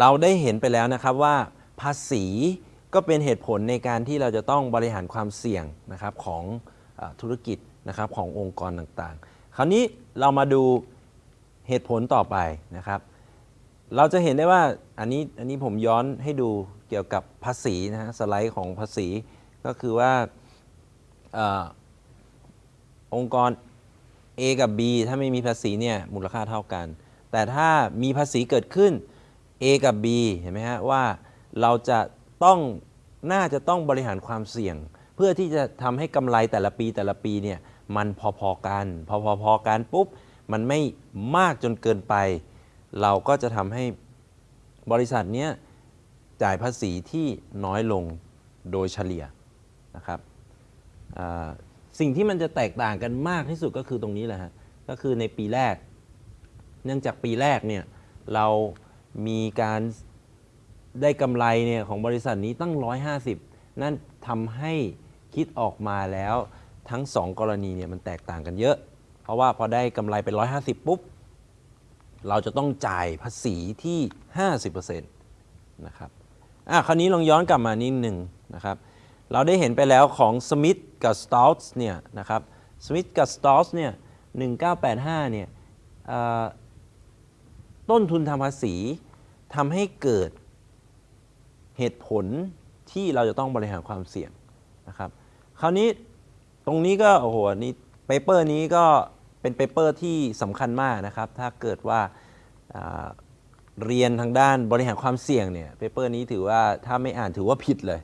เราได้เห็นไปแล้วนะครับว่าภาษีก็เป็นเหตุผลในการที่เราจะต้องบริหารความเสี่ยงนะครับของอธุรกิจนะครับขององค์กรต่างๆ คราวนี้เรามาดูเหตุผลต่อไปนะครับ เราจะเห็นได้ว่าอันนี้อันนี้ผมย้อนให้ดูเกี่ยวกับภาษีนะฮะสไลด์ของภาษีก็คือว่าออองค์กร A กับ B ถ้าไม่มีภาษีเนี่ยมูลค่าเท่ากัน แต่ถ้ามีภาษีเกิดขึ้น A กับ B เห็นไหมฮะว่าเราจะต้องน่าจะต้องบริหารความเสี่ยง เพื่อที่จะทำให้กำไรแต่ละปีแต่ละปีเนี่ยมันพอๆกัน พอพอๆกันปุ๊บมันไม่มากจนเกินไป เราก็จะทำให้บริษัทเนี้ยจ่ายภาษีที่น้อยลงโดยเฉลี่ยนะครับสิ่งที่มันจะแตกต่างกันมากที่สุดก็คือตรงนี้แหละฮะก็คือในปีแรก เนื่องจากปีแรกเนี่ยเรา มีการได้กำไรเนี่ยของบริษัทนี้ตั้ง 150 นั่นทำให้คิดออกมาแล้วทั้ง 2 กรณีเนี่ยมันแตกต่างกันเยอะ เพราะว่าพอได้กำไรเป็น 150 ปุ๊บ เราจะต้องจ่ายภาษีที่ 50%นะครับอะคราวนี้ลองย้อนกลับมานิดหนึ่งนะครับ เราได้เห็นไปแล้วของสมิธกับสตอ t ส์เนี่ยนะครับสมิธกับสตอ t ส์เนี่ย1985เนี่ย ต้นทุนทางภาษีทำให้เกิดเหตุผลที่เราจะต้องบริหารความเสี่ยงนะครับ คราวนี้ตรงนี้ก็โอ้โหนี่ paper นี้ก็เป็น paper ที่สำคัญมากนะครับ ถ้าเกิดว่าาเรียนทางด้านบริหารความเสี่ยงเนี่ย paper นี้ถือว่าถ้าไม่อ่านถือว่าผิดเลย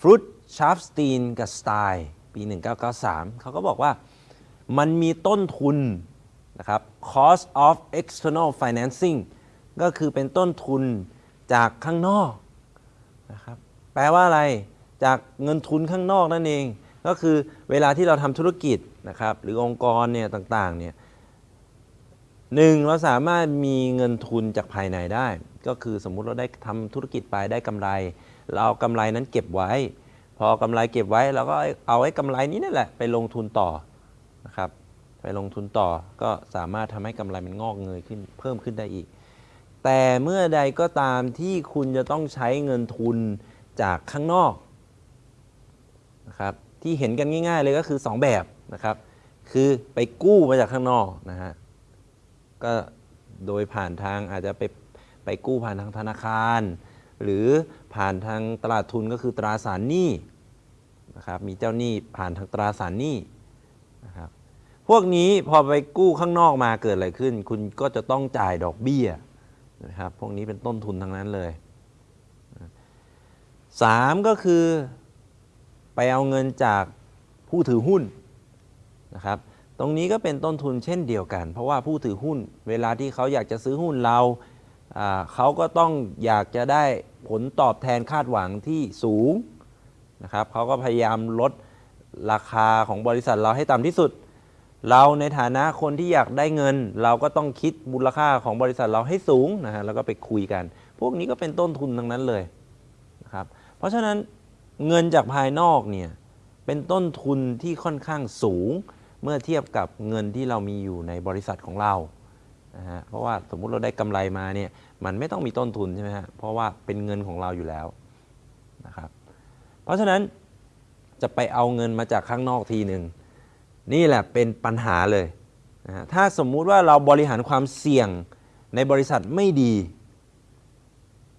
Froot Scharfstein กับ Stein ปี 1993 เขาก็บอกว่ามันมีต้นทุน นะครับ cost of external financing ก็คือเป็นต้นทุนจากข้างนอกนะครับ แปลว่าอะไร จากเงินทุนข้างนอกนั่นเอง ก็คือเวลาที่เราทำธุรกิจนะครับ หรือองค์กรเนี่ยต่างๆเนี่ยหนึ่งเราสามารถมีเงินทุนจากภายในได้ ก็คือสมมุติเราได้ทำธุรกิจไปได้กำไร เราเอากำไรนั้นเก็บไว้ พอกำไรเก็บไว้เราก็เอาไอ้กำไรนี้นั่นแหละไปลงทุนต่อนะครับ ไปลงทุนต่อก็สามารถทำให้กำไรมันงอกเงยขึ้นเพิ่มขึ้นได้อีก แต่เมื่อใดก็ตามที่คุณจะต้องใช้เงินทุนจากข้างนอกนะครับที่เห็นกันง่าย ๆ เลยก็คือ 2 แบบนะครับ คือไปกู้มาจากข้างนอกนะฮะก็โดยผ่านทางอาจจะไปไปกู้ผ่านทางธนาคาร หรือผ่านทางตลาดทุนก็คือตราสารหนี้นะครับมีเจ้าหนี้ผ่านทางตราสารหนี้นะครับ พวกนี้พอไปกู้ข้างนอกมาเกิดอะไรขึ้น คุณก็จะต้องจ่ายดอกเบี้ยนะครับพวกนี้เป็นต้นทุนทั้งนั้นเลยสามก็คือไปเอาเงินจากผู้ถือหุ้นนะครับตรงนี้ก็เป็นต้นทุนเช่นเดียวกัน เพราะว่าผู้ถือหุ้น เวลาที่เขาอยากจะซื้อหุ้นเราอ่าเขาก็ต้องอยากจะได้ผลตอบแทนคาดหวังที่สูงนะครับเขาก็พยายามลดราคาของบริษัทเราให้ต่ำที่สุด เราในฐานะคนที่อยากได้เงิน เราก็ต้องคิดมูลค่าของบริษัทเราให้สูงนะฮะแล้วก็ไปคุยกัน พวกนี้ก็เป็นต้นทุนทั้งนั้นเลยนะครับเพราะฉะนั้นเงินจากภายนอกเนี่ยเป็นต้นทุนที่ค่อนข้างสูง เมื่อเทียบกับเงินที่เรามีอยู่ในบริษัทของเรานะฮะเพราะว่าสมมุติเราได้กำไรมาเนี่ยมันไม่ต้องมีต้นทุนใช่ไหมฮะเพราะว่าเป็นเงินของเราอยู่แล้วนะครับเพราะฉะนั้นจะไปเอาเงินมาจากข้างนอกทีหนึ่ง นี่แหละเป็นปัญหาเลยนะถ้าสมมุติว่าเราบริหารความเสี่ยงในบริษัทไม่ดี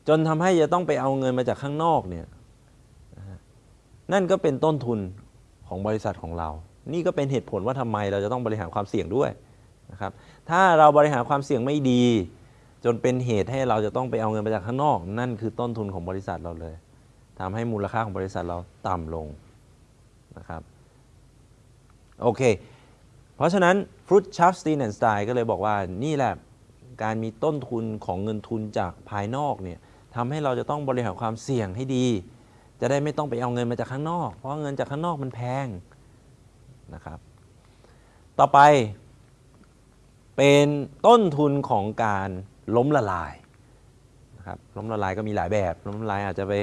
จนทำให้จะต้องไปเอาเงินมาจากข้างนอกเนี่ยนั่นก็เป็นต้นทุนของบริษัทของเรา นี่ก็เป็นเหตุผลว่าทำไมเราจะต้องบริหารความเสี่ยงด้วยนะครับ ถ้าเราบริหารความเสี่ยงไม่ดี จนเป็นเหตุให้เราจะต้องไปเอาเงินมาจากข้างนอก นั่นคือต้นทุนของบริษัทเราเลยทำให้มูลค่าของบริษัทเราต่ำลงนะครับ โอเค เพราะฉะนั้นฟรุตชัฟสตีนแอนด์สไตล์ก็เลยบอกว่านี่แหละการมีต้นทุนของเงินทุนจากภายนอกเนี่ยทำให้เราจะต้องบริหารความเสี่ยงให้ดี จะได้ไม่ต้องไปเอาเงินมาจากข้างนอก เพราะเงินจากข้างนอกมันแพงนะครับ ต่อไป เป็นต้นทุนของการล้มละลายนะครับล้มละลายก็มีหลายแบบ ล้มละลายอาจจะไป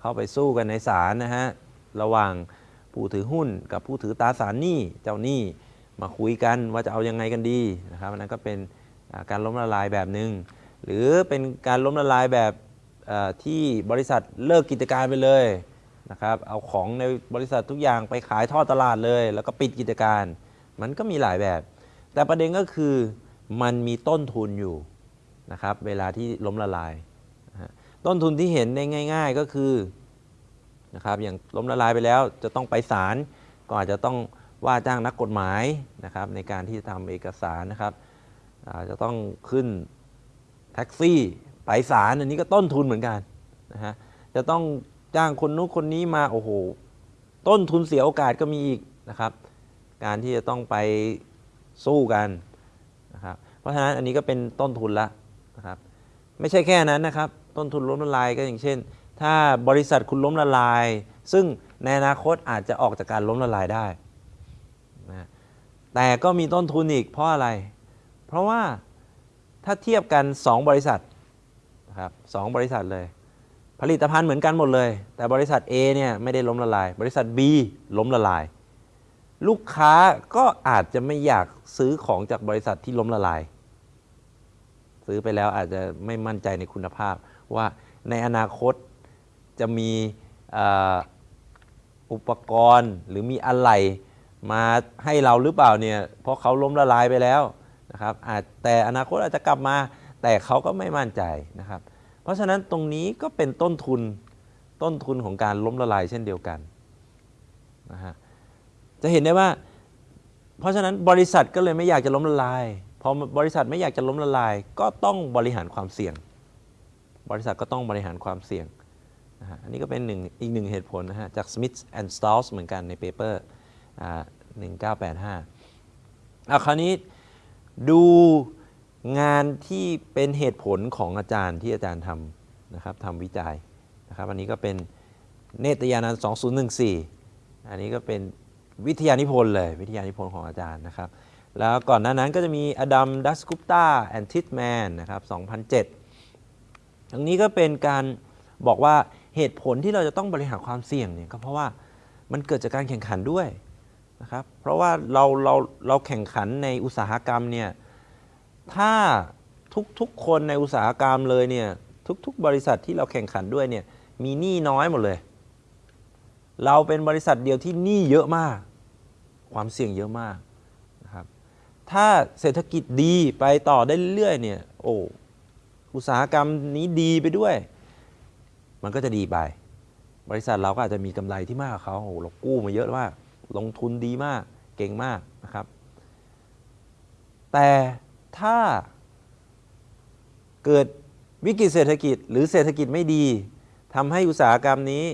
เข้าไปสู้กันในศาลนะฮะระหว่าง ผู้ถือหุ้นกับผู้ถือตราสารหนี้เจ้าหนี้มาคุยกันว่าจะเอายังไงกันดีนะครับอันนั้นก็เป็นการล้มละลายแบบหนึง่งหรือเป็นการล้มละลายแบบที่บริษัทเลิกกิจการไปเลยนะครับเอาของในบริษัททุกอย่างไปขายทอดตลาดเลย แล้วก็ปิดกิจการ มันก็มีหลายแบบ แต่ประเด็นก็คือมันมีต้นทุนอยู่นะครับเวลาที่ล้มละลาย ต้นทุนที่เห็นได้ง่าย ๆก็คือ นะครับอย่างล้มละลายไปแล้วจะต้องไปศาลก็อาจจะต้องว่าจ้างนักกฎหมายนะครับในการที่จะทำเอกสารนะครับอาจจะต้องขึ้นแท็กซี่ไปศาลอันนี้ก็ต้นทุนเหมือนกันนะฮะจะต้องจ้างคนนู้นคนนี้มาโอ้โหต้นทุนเสียโอกาสก็มีอีกนะครับ การที่จะต้องไปสู้กันนะครับเพราะฉะนั้นอันนี้ก็เป็นต้นทุนละนะครับไม่ใช่แค่นั้นนะครับ ต้นทุนล้มละลายก็อย่างเช่น ถ้าบริษัทคุณล้มละลาย ซึ่งในอนาคตอาจจะออกจากการล้มละลายได้นะแต่ก็มีต้นทุนอีกเพราะอะไร เพราะว่าถ้าเทียบกัน 2 บริษัทนะครับสองบริษัทเลย ผลิตภัณฑ์เหมือนกันหมดเลย แต่บริษัท A เนี่ยไม่ได้ล้มละลาย บริษัท B ล้มละลาย ลูกค้าก็อาจจะไม่อยากซื้อของจากบริษัทที่ล้มละลาย ซื้อไปแล้วอาจจะไม่มั่นใจในคุณภาพว่าในอนาคต จะมีอุปกรณ์หรือมีอะไรมาให้เราหรือเปล่าเนี่ยเพราะเขาล้มละลายไปแล้วนะครับอาจแต่อนาคตอาจจะกลับมา แต่เขาก็ไม่มั่นใจนะครับ เพราะฉะนั้นตรงนี้ก็เป็นต้นทุนต้นทุนของการล้มละลายเช่นเดียวกันนะฮะจะเห็นได้ว่า เพราะฉะนั้นบริษัทก็เลยไม่อยากจะล้มละลายพอบริษัทไม่อยากจะล้มละลาย ก็ต้องบริหารความเสี่ยง บริษัทก็ต้องบริหารความเสี่ยง นะฮะอันนี้ก็เป็นหนึ่งอีกหนึ่งเหตุผลนะฮะจาก Smith and Stals เหมือนกันในเปเปอร์อ่า1985เอาคราวนี้ดูงานที่เป็นเหตุผลของอาจารย์ที่อาจารย์ทำนะครับทำวิจัยนะครับอันนี้ก็เป็นเนตยานันท์2014 อันนี้ก็เป็นวิทยานิพนธ์เลย วิทยานิพนธ์ของอาจารย์นะครับ แล้วก่อนหน้านั้นก็จะมีอดัมดัสกุปตาแอนทิสแมนนะครับ2007ทั้งนี้ก็เป็นการบอกว่า เหตุผลที่เราจะต้องบริหารความเสี่ยงเนี่ยก็เพราะว่ามันเกิดจากการแข่งขันด้วยนะครับเพราะว่าเราเราเราแข่งขันในอุตสาหกรรมเนี่ยถ้าทุกๆคนในอุตสาหกรรมเลยเนี่ยทุกๆ บริษัทที่เราแข่งขันด้วยเนี่ยมีหนี้น้อยหมดเลย เราเป็นบริษัทเดียวที่หนี้เยอะมาก ความเสี่ยงเยอะมากนะครับถ้าเศรษฐกิจดีไปต่อได้เรื่อยๆเนี่ยโอ้อุตสาหกรรมนี้ดีไปด้วย มันก็จะดีไป บริษัทเราก็อาจจะมีกำไรที่มากกว่าเขาโอ้เรากู้มาเยอะมากลงทุนดีมากเก่งมากนะครับ แต่ถ้าเกิดวิกฤตเศรษฐกิจ หรือเศรษฐกิจไม่ดีทำให้อุตสาหกรรมนี้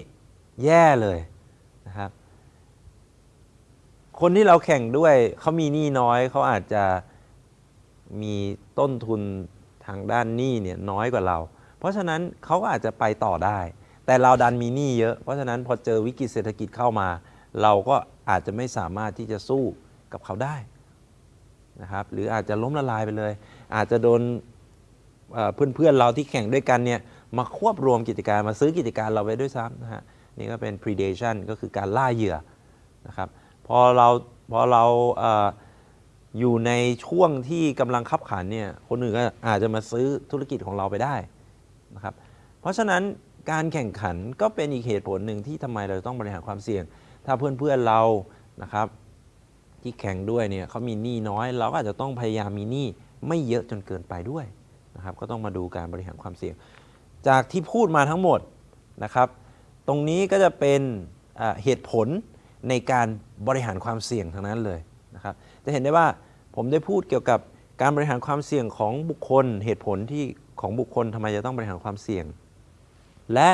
แย่เลยนะครับคนที่เราแข่งด้วยเขามีหนี้น้อยเขาอาจจะมีต้นทุนทางด้านหนี้เนี่ยน้อยกว่าเรา เพราะฉะนั้นเขาก็อาจจะไปต่อได้ แต่เราดันมีหนี้เยอะ เพราะฉะนั้นพอเจอวิกฤตเศรษฐกิจเข้ามา เราก็อาจจะไม่สามารถที่จะสู้กับเขาได้นะครับหรืออาจจะล้มละลายไปเลย อาจจะโดนเอ่อนเพื่อนเราที่แข่งด้วยกันเนี่ยมาควบรวมกิจการมาซื้อกิจการเราไปด้วยซ้ำนะฮะนี่ก็เป็น predation ก็คือการล่าเหยื่อนะครับพอเราพอเราเอออยู่ในช่วงที่กำลังขับขันเนี่ยคนอื่นก็อาจจะมาซื้อธุรกิจของเราไปได้ นะครับเพราะฉะนั้นการแข่งขันก็เป็นอีกเหตุผลหนึ่งที่ทำไมเราต้องบริหารความเสี่ยง ถ้าเพื่อนๆเรานะครับที่แข่งด้วยเนี่ยเขามีหนี้น้อย เราก็อาจจะต้องพยายามมีหนี้ไม่เยอะจนเกินไปด้วยนะครับก็ต้องมาดูการบริหารความเสี่ยง จากที่พูดมาทั้งหมดนะครับตรงนี้ก็จะเป็นเหตุผลในการบริหารความเสี่ยงทั้งนั้นเลยนะครับจะเห็นได้ว่าผมได้พูดเกี่ยวกับการบริหารความเสี่ยงของบุคคลเหตุผลที่ ของบุคคลทำไมจะต้องบริหารความเสี่ยง และ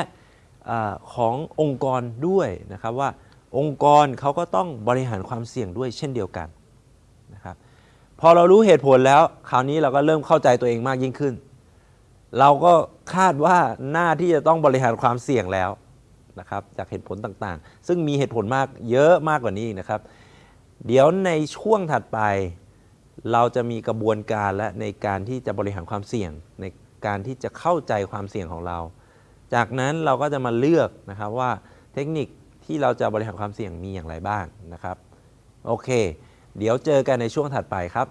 อขององค์กรด้วยนะครับว่าองค์กรเขาก็ต้องบริหารความเสี่ยงด้วยเช่นเดียวกันนะครับพอเรารู้เหตุผลแล้วคราวนี้เราก็เริ่มเข้าใจตัวเองมากยิ่งขึ้น เราก็คาดว่าหน้าที่จะต้องบริหารความเสี่ยงแล้วนะครับจากเหตุผลต่างๆ ซึ่งมีเหตุผลมากเยอะมากกว่านี้นะครับ เดี๋ยวในช่วงถัดไป เราจะมีกระบวนการและในการที่จะบริหารความเสี่ยงใน การที่จะเข้าใจความเสี่ยงของเรา จากนั้นเราก็จะมาเลือกนะครับว่าเทคนิคที่เราจะบริหารความเสี่ยงมีอย่างไรบ้างนะครับ โอเค เดี๋ยวเจอกันในช่วงถัดไปครับ